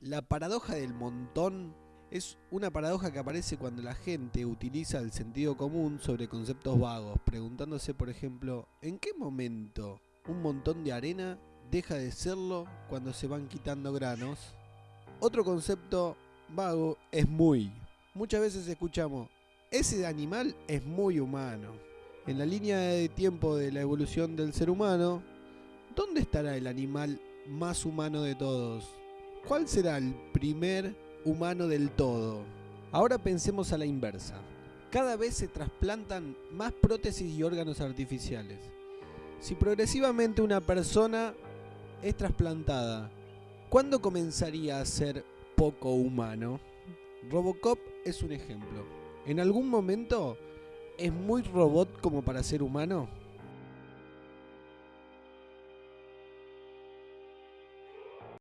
La paradoja del montón es una paradoja que aparece cuando la gente utiliza el sentido común sobre conceptos vagos, preguntándose, por ejemplo, ¿en qué momento un montón de arena deja de serlo cuando se van quitando granos? Otro concepto vago es muy. Muchas veces escuchamos, ese animal es muy humano. En la línea de tiempo de la evolución del ser humano, ¿dónde estará el animal más humano de todos? ¿Cuál será el primer humano del todo? Ahora pensemos a la inversa. Cada vez se trasplantan más prótesis y órganos artificiales. Si progresivamente una persona es trasplantada, ¿cuándo comenzaría a ser poco humano? Robocop es un ejemplo. ¿En algún momento es muy robot como para ser humano?